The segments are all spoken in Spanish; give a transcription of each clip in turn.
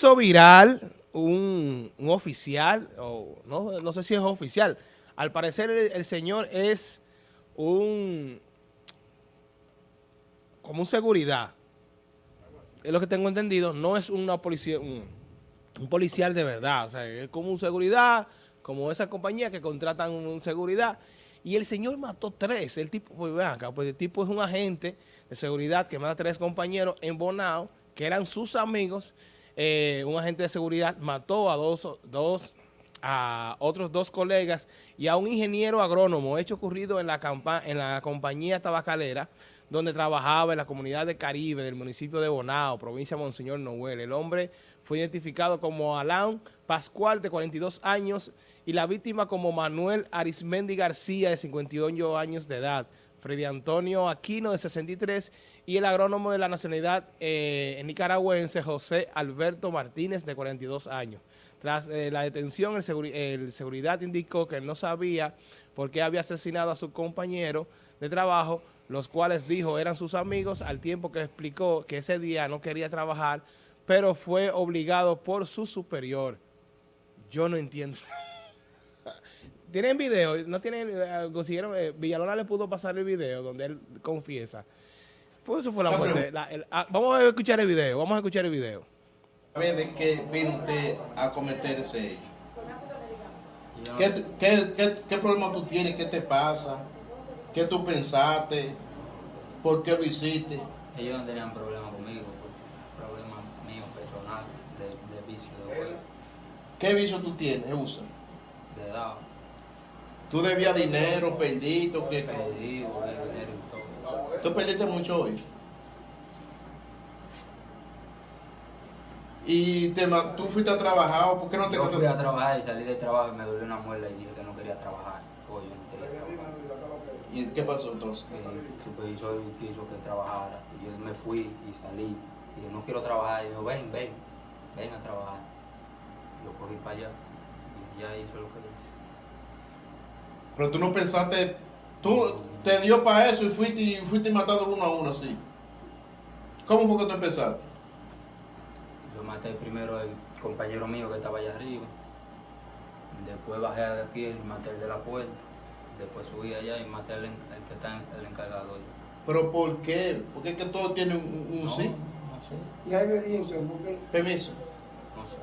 hizo viral un, un oficial, o no, no, sé si es oficial. Al parecer el, señor es un como un seguridad. Es lo que tengo entendido, no es una policía, un, policial de verdad, o sea, es como un seguridad, como esa compañía que contratan un seguridad. Y el señor mató tres, el tipo, pues acá, pues el tipo es un agente de seguridad que mata tres compañeros en Bonao, que eran sus amigos, eh, un agente de seguridad mató a dos, dos, a otros dos colegas y a un ingeniero agrónomo, hecho ocurrido en la, en la compañía tabacalera, donde trabajaba en la comunidad de Caribe del municipio de Bonao, provincia de Monseñor Noel. El hombre fue identificado como Alain Pascual, de 42 años, y la víctima como Manuel Arismendi García, de 58 años de edad. Freddy Antonio Aquino, de 63, y el agrónomo de la nacionalidad eh, nicaragüense, José Alberto Martínez, de 42 años. Tras eh, la detención, el, seguridad indicó que él no sabía por qué había asesinado a su compañero de trabajo, los cuales dijo eran sus amigos, al tiempo que explicó que ese día no quería trabajar, pero fue obligado por su superior. Yo no entiendo. ¿Tienen video? ¿No tienen? Eh, consiguieron, Villalona le pudo pasar el video donde él confiesa. Pues eso fue la muerte. La, el, ah, vamos a escuchar el video, vamos a escuchar el video. A ver, ¿de qué vino usted a cometer ese hecho? ¿Qué, qué, qué, qué problema tú tienes? ¿Qué te pasa? ¿Qué tú pensaste? ¿Por qué lo hiciste? Ellos no tenían problema conmigo, problema mío personal, de, de vicio de juego. ¿Qué vicio tú tienes, usa? De edad. ¿Tú debías dinero, perdido? ¿qué? Perdido, dinero. ¿Tú perdiste mucho hoy? ¿Y te, tú fuiste a trabajar? ¿Por qué no te Yo fui a trabajar y salí del trabajo y me dolió una muela y dije que no quería trabajar. Hoy yo no quería trabajar. ¿Y qué pasó entonces? El supervisor quiso que trabajara y yo me fui y salí. Y yo no quiero trabajar. Y yo, ven, ven, ven a trabajar. Lo cogí para allá y ya hizo lo que hice. Pero tú no pensaste, tú te dio para eso y fuiste, y fuiste matando uno a uno así. ¿Cómo fue que tú empezaste? Yo maté primero al compañero mío que estaba allá arriba. Después bajé de aquí y maté el de la puerta. Después subí allá y maté al el que está el encargado. ¿Pero por qué? Porque es que todo tiene un, un no, sí. No sé, ¿Y hay obediencia? ¿Por qué? Permiso. no sé.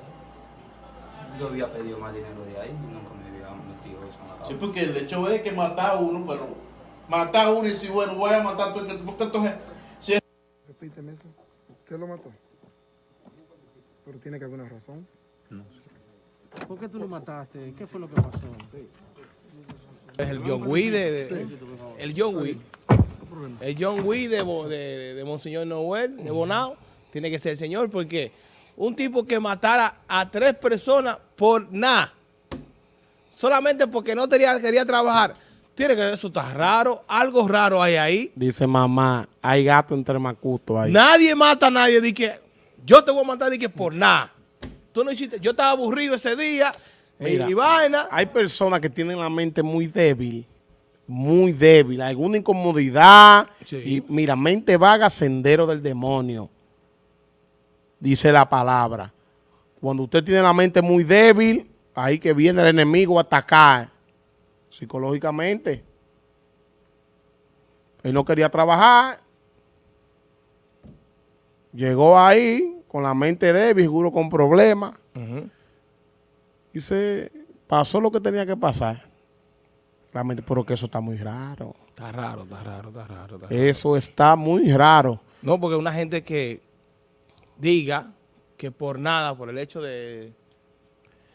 Yo había pedido más dinero de ahí y nunca me había metido eso en la cabeza. Sí, porque el hecho es que matar a uno, pero matar a uno y si bueno, voy a matar a tú, porque entonces, si es Repíteme eso. ¿Usted lo mató? Pero tiene que haber una razón. No sé. ¿Por qué tú lo mataste? ¿Qué fue lo que pasó? Es el John Wick de, de- el John Wick. El John Wick de, de, de Monseñor Noel, de Bonao, tiene que ser el señor, porque un tipo que matara a tres personas por nada, solamente porque no tenía, quería trabajar, tiene que eso está raro, algo raro hay ahí. Dice mamá, hay gato entre macuto ahí. Nadie mata a nadie, de que yo te voy a matar de que por nada. Tú no hiciste, yo estaba aburrido ese día, Mira. y vaina. Hay personas que tienen la mente muy débil, muy débil, alguna incomodidad. Sí. Y mira, mente vaga, sendero del demonio. Dice la palabra. Cuando usted tiene la mente muy débil, ahí que viene el enemigo a atacar psicológicamente. Él no quería trabajar. Llegó ahí con la mente débil, seguro con problemas. Y se pasó lo que tenía que pasar. La mente, pero que eso está muy raro. Está raro, está raro, está raro. está raro. Eso está muy raro. No, porque una gente que diga que por nada, por el hecho de,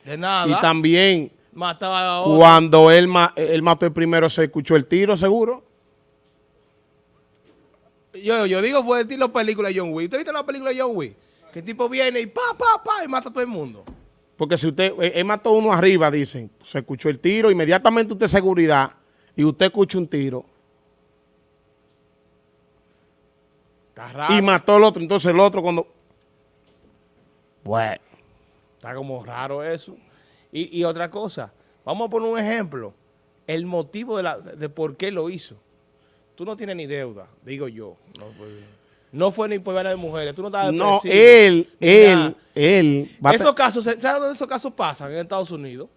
de nada, Y también mataba a otro. cuando él, ma- él mató el primero, se escuchó el tiro, seguro. Yo, yo digo, fue el estilo película de John Wick. ¿Usted viste la película de John Wick? Que el tipo viene y pa, pa, pa, y mata a todo el mundo. Porque si usted, él él mató uno arriba, dicen, se escuchó el tiro, inmediatamente usted seguridad y usted escucha un tiro Está raro. y mató al otro. Entonces el otro cuando... Bueno. Está como raro eso. Y, y otra cosa, vamos a poner un ejemplo. El motivo de, la, de por qué lo hizo. Tú no tienes ni deuda, digo yo. No, pues, No fue ni por de mujeres. Tú no estabas No, él, él, él. Esos casos, ¿sabes dónde esos casos pasan? En Estados Unidos.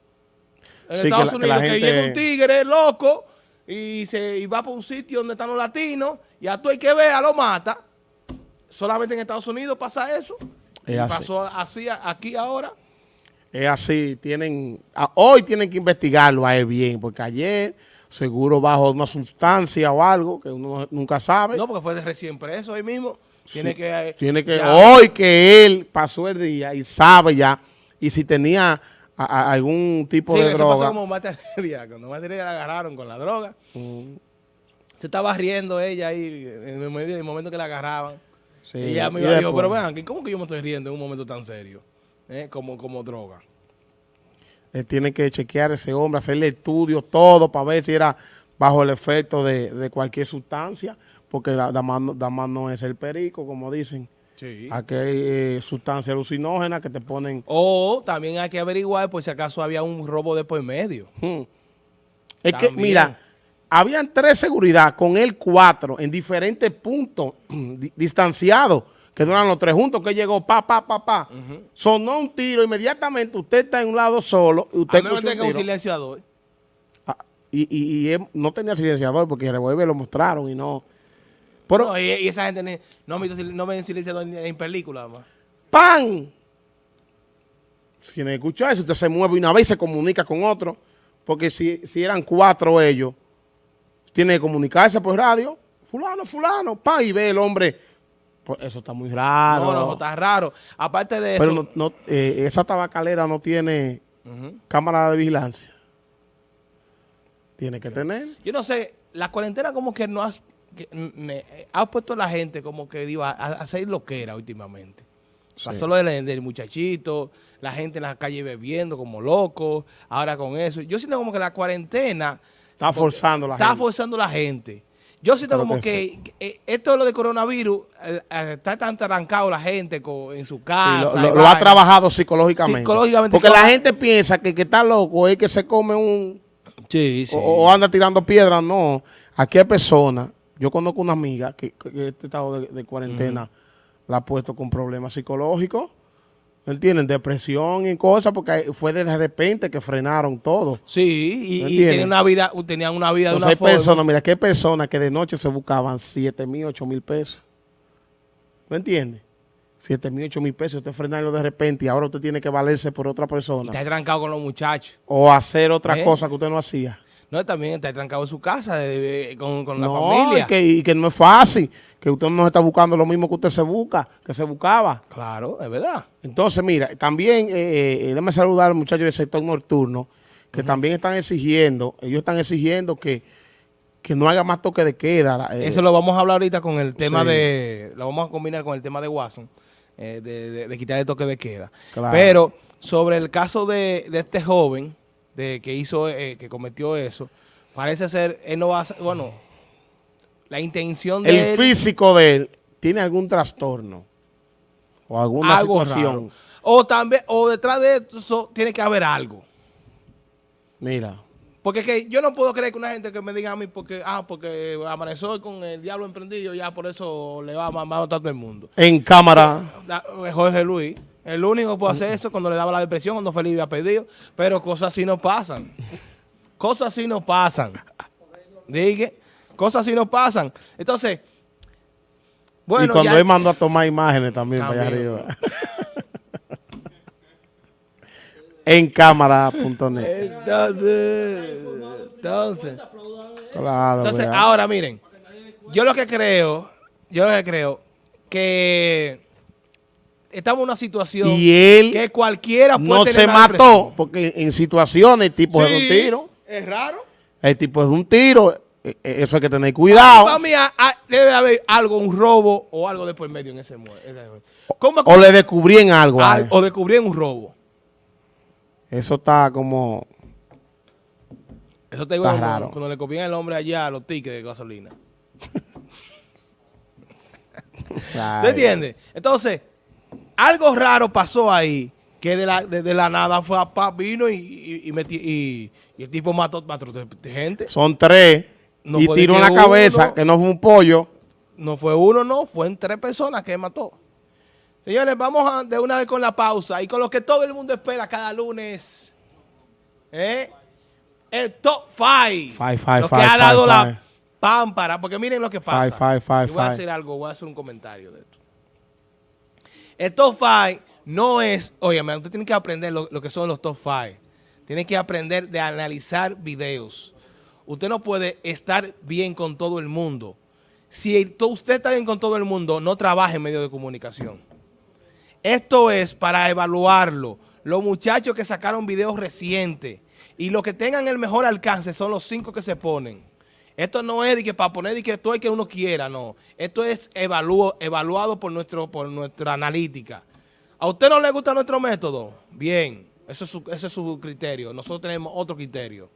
En Sí, que Estados la- Unidos, que, gente- llega un tigre loco y, se, y va para un sitio donde están los latinos y a tú hay que ver, lo mata. Solamente en Estados Unidos pasa eso. Es y así. pasó así aquí ahora. Es así, tienen, a- hoy tienen que investigarlo a él bien, porque ayer seguro bajo una sustancia o algo que uno nunca sabe. No, porque fue de recién preso ahí mismo. Tiene Sí, que... eh, Tiene que, ya- hoy que él pasó el día y sabe ya, y si tenía a- a- algún tipo Sí, de eso pasó droga. como materia. Cuando materia la agarraron con la droga. Mm, Se estaba riendo ella ahí en el, medio- en el momento que la agarraban. sí. Y ella me Y dijo, después, pero vean, ¿cómo que yo me estoy riendo en un momento tan serio? Eh, Como, como droga. Él tiene que chequear a ese hombre, hacerle estudios, todo, para ver si era bajo el efecto de, de cualquier sustancia, porque da, da da no es el perico, como dicen. Sí. Aquí hay eh, sustancias alucinógenas que te ponen... O también hay que averiguar por si acaso había un robo de por medio. Hmm. Es que, mira, habían tres seguridad, con él cuatro, en diferentes puntos di- distanciados, que no eran los tres juntos, que llegó pa, pa, pa, pa. Sonó un tiro, inmediatamente usted está en un lado solo, y usted A menos tenga un tiro. silenciador. Ah, y, y- y él no tenía silenciador porque el revólver lo mostraron y no. Pero, No, y, y esa gente no, no ven silenciador ni en películas más. ¡pam! Si no escucha eso, usted se mueve una vez y se comunica con otro. Porque si, si eran cuatro ellos, tiene que comunicarse por radio. Fulano, fulano, ¡pam! Y ve el hombre. Eso está muy raro. No, no, está raro. Aparte de eso. Pero no, no, eh, esa tabacalera no tiene cámara de vigilancia. Tiene que tener. Yo no sé, la cuarentena como que no has, que, me- ha puesto a la gente como que digo, a, a hacer lo que era últimamente. Pasó lo del, del muchachito, la gente en la calle bebiendo como loco, ahora con eso. Yo siento como que la cuarentena Está forzando la está gente. forzando a la gente. Yo siento como que que, eh, esto de lo de coronavirus, eh, eh, está tan arrancado la gente en su Sí, casa. lo, y lo- lo ha trabajado psicológicamente. Psicológicamente, Porque la gente piensa que, que está loco es que se come un... Sí, O, o anda tirando piedras. No. Aquí hay personas. Yo conozco una amiga que, que este estado de, de cuarentena la ha puesto con problemas psicológicos. ¿Me entienden? Depresión y cosas porque fue de repente que frenaron todo. Sí, y, y tenían una vida, tenían una vida de Entonces una hay forma. personas, mira, hay personas que de noche se buscaban 7 mil, 8 mil pesos. ¿Me entiendes? 7 mil, 8 mil pesos, usted frenarlo de repente y ahora usted tiene que valerse por otra Y persona. está trancado con los muchachos. O hacer otra ¿Eh? cosa que usted no hacía. No, también está trancado en su casa de- con, con la no, familia. Y que, y que no es fácil, que usted no está buscando lo mismo que usted se busca, que se buscaba. Claro, es verdad. Entonces, mira, también, eh, eh, déjame saludar al muchacho del sector nocturno, que también están exigiendo, ellos están exigiendo que, que no haga más toque de queda. eh, Eso lo vamos a hablar ahorita con el tema sí. de... Lo vamos a combinar con el tema de Watson, eh, de, de- de quitar el toque de queda. Claro. Pero sobre el caso de, de este joven de que hizo, eh, que cometió eso, parece ser, él no va a... ser- Bueno, la intención de el él- físico de él tiene algún trastorno o alguna situación. raro. O también, o detrás de eso tiene que haber algo. Mira, Porque es que yo no puedo creer que una gente que me diga a mí porque, ah, porque amaneció con el diablo emprendido, ya por eso le va a, va a todo el mundo. en cámara, Jorge Luis, el único que puede hacer eso cuando le daba la depresión, cuando Felipe había pedido, pero cosas así no pasan. Cosas así no pasan. Digue, cosas así no pasan. Entonces, bueno, y cuando ya- él mandó a tomar imágenes también, para allá arriba. en cámara.net. Entonces, entonces, Claro, entonces, ahora miren, yo lo que creo, yo lo que creo que estamos en una situación Y él que cualquiera puede no se mató, porque en situaciones el tipo es de un tiro. Es raro. El tipo es de un tiro. eh, eh, Eso hay que tener cuidado. Para mí debe haber algo, un robo o algo de por medio en ese muelle. ¿Cómo O le descubrían algo. a o descubrieron un robo. Eso está como... Eso te digo Está raro. cuando le copian el hombre allá a los tickets de gasolina. ¿Tú Ay, entiendes? Entonces, algo raro pasó ahí que de la, de, de la nada fue a pa, vino y, y, y y- y el tipo mató, mató gente. Son tres. No y tiró en la cabeza, uno- que no fue un pollo. No fue uno, no, fue en tres personas que mató. Señores, vamos a- de una vez con la pausa y con lo que todo el mundo espera cada lunes. ¿eh? El top 5. Five, five, lo que five, ha dado five, la pámpara. Porque miren lo que pasa. Five, five, five, Yo voy a hacer algo, voy a hacer un comentario de esto. El top 5 no es, oye, usted tiene que aprender lo, que son los top 5. Tiene que aprender de analizar videos. Usted no puede estar bien con todo el mundo. Si usted está bien con todo el mundo, no trabaje en medios de comunicación. Esto es para evaluarlo. Los muchachos que sacaron videos recientes y los que tengan el mejor alcance son los cinco que se ponen. Esto no es de que para poner de que esto es que uno quiera, no. Esto es evaluo- evaluado por, nuestro, por nuestra analítica. ¿A usted no le gusta nuestro método? Bien, eso es su, ese es su criterio. Nosotros tenemos otro criterio.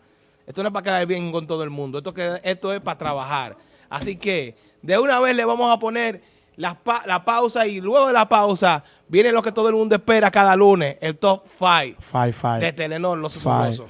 Esto no es para quedar bien con todo el mundo. Esto, que, esto es para trabajar. Así que, de una vez le vamos a poner la, pa- la pausa y luego de la pausa viene lo que todo el mundo espera cada lunes, el top 5 Five, five. de Telenor, los five.